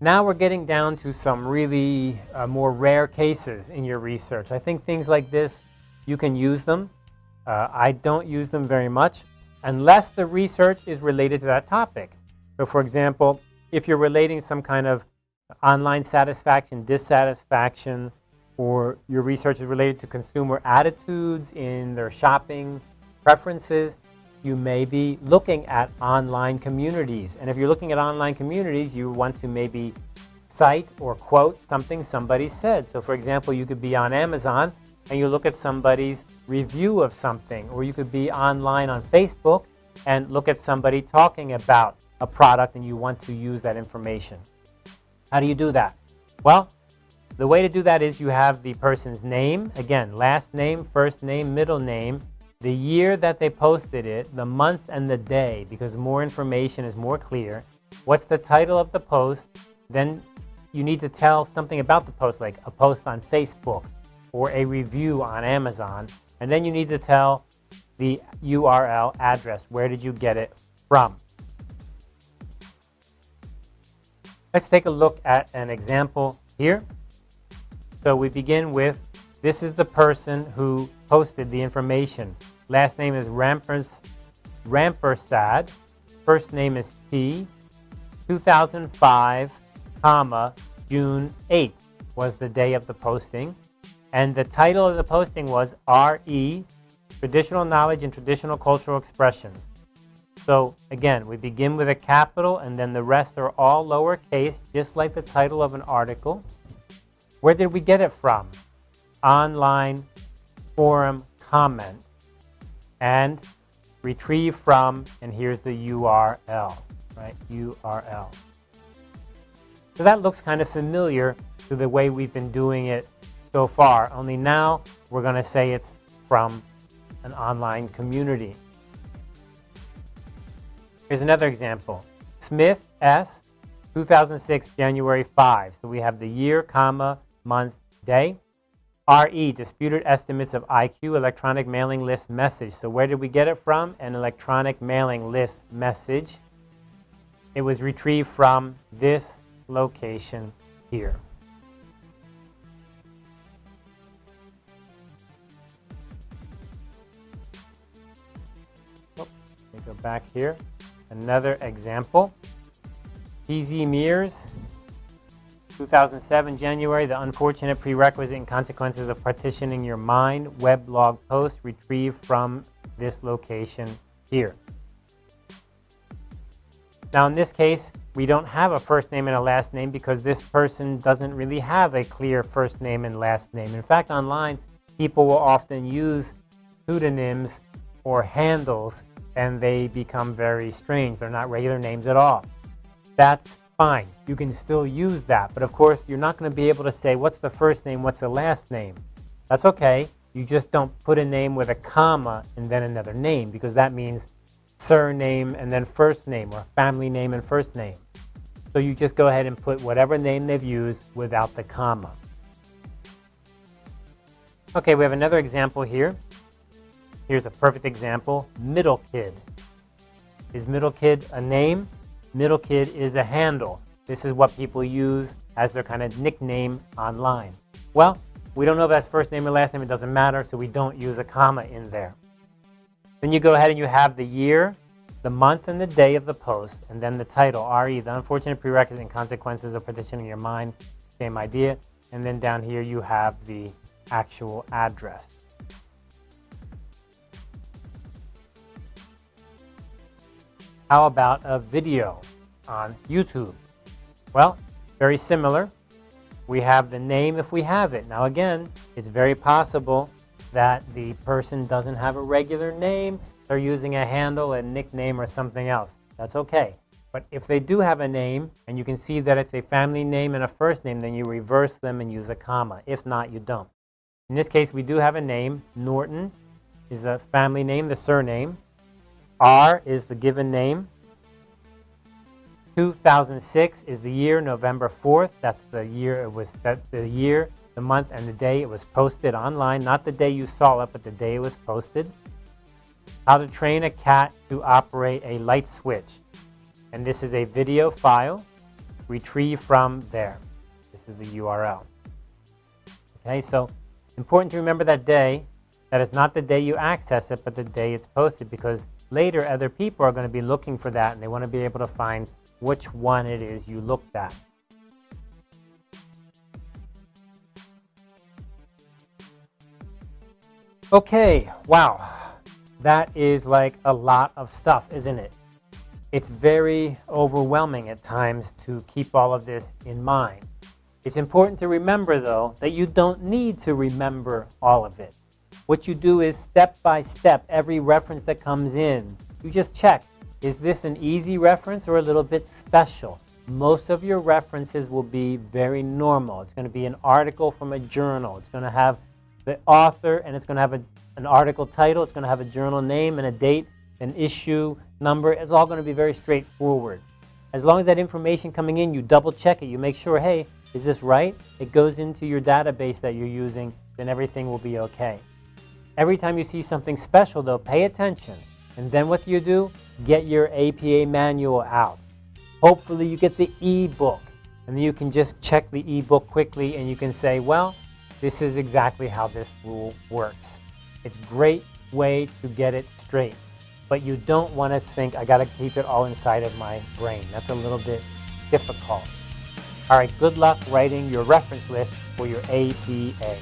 Now we're getting down to some really uh, more rare cases in your research. I think things like this, you can use them. Uh, I don't use them very much unless the research is related to that topic. So for example, if you're relating some kind of online satisfaction, dissatisfaction, or your research is related to consumer attitudes in their shopping preferences, you may be looking at online communities. And if you're looking at online communities, you want to maybe cite or quote something somebody said. So for example, you could be on Amazon and you look at somebody's review of something, or you could be online on Facebook and look at somebody talking about a product and you want to use that information. How do you do that? Well, the way to do that is you have the person's name, again, last name, first name, middle name, the year that they posted it, the month and the day, because more information is more clear. What's the title of the post? Then you need to tell something about the post, like a post on Facebook or a review on Amazon. And then you need to tell the URL address. Where did you get it from? Let's take a look at an example here. So we begin with, this is the person who posted the information. Last name is Rampers, Rampersad. First name is T. 2005, comma, June 8th was the day of the posting. And the title of the posting was RE, Traditional Knowledge and Traditional Cultural Expression. So again, we begin with a capital and then the rest are all lowercase, just like the title of an article. Where did we get it from? Online forum comment and retrieve from, and here's the URL, right? URL. So that looks kind of familiar to the way we've been doing it so far, only now we're going to say it's from an online community. Here's another example. Smith S. 2006 January 5. So we have the year, comma, month, day. RE, disputed estimates of IQ, electronic mailing list message. So where did we get it from? An electronic mailing list message. It was retrieved from this location here. Oh, let me go back here. Another example, PZ Mears, 2007 January, the unfortunate prerequisite and consequences of partitioning your mind, web blog post retrieved from this location here. Now in this case, we don't have a first name and a last name because this person doesn't really have a clear first name and last name. In fact, online, people will often use pseudonyms or handles and they become very strange. They're not regular names at all. That's fine. You can still use that. But of course, you're not going to be able to say, what's the first name, what's the last name? That's okay. You just don't put a name with a comma and then another name because that means surname and then first name or family name and first name. So you just go ahead and put whatever name they've used without the comma. Okay, we have another example here. Here's a perfect example, middle kid. Is middle kid a name? Middle kid is a handle. This is what people use as their kind of nickname online. Well, we don't know if that's first name or last name. It doesn't matter, so we don't use a comma in there. Then you go ahead and you have the year, the month, and the day of the post, and then the title, RE, the unfortunate prerequisite and consequences of partitioning your mind, same idea. And then down here you have the actual address. How about a video on YouTube? Well, very similar. We have the name if we have it. Now again, it's very possible that the person doesn't have a regular name. They're using a handle, a nickname, or something else. That's okay. But if they do have a name, and you can see that it's a family name and a first name, then you reverse them and use a comma. If not, you don't. In this case, we do have a name. Norton is the family name, the surname. R is the given name. 2006 is the year, November 4th. That's the year it was, the year, the month, and the day it was posted online. Not the day you saw it, but the day it was posted. How to train a cat to operate a light switch. And this is a video file. retrieve from there. This is the URL. Okay, so important to remember that day. That is not the day you access it, but the day it's posted because later other people are going to be looking for that and they want to be able to find which one it is you looked at. Okay, wow. That is like a lot of stuff, isn't it? It's very overwhelming at times to keep all of this in mind. It's important to remember, though, that you don't need to remember all of it. What you do is step by step, every reference that comes in, you just check, is this an easy reference or a little bit special? Most of your references will be very normal. It's going to be an article from a journal. It's going to have the author and it's going to have a, an article title. It's going to have a journal name and a date, an issue number. It's all going to be very straightforward. As long as that information coming in, you double check it. You make sure, hey, is this right? It goes into your database that you're using, then everything will be okay. Every time you see something special, though, pay attention. And then what do you do? Get your APA manual out. Hopefully you get the e-book. And then you can just check the e-book quickly and you can say, well, this is exactly how this rule works. It's a great way to get it straight. But you don't want to think, I got to keep it all inside of my brain. That's a little bit difficult. All right, good luck writing your reference list for your APA.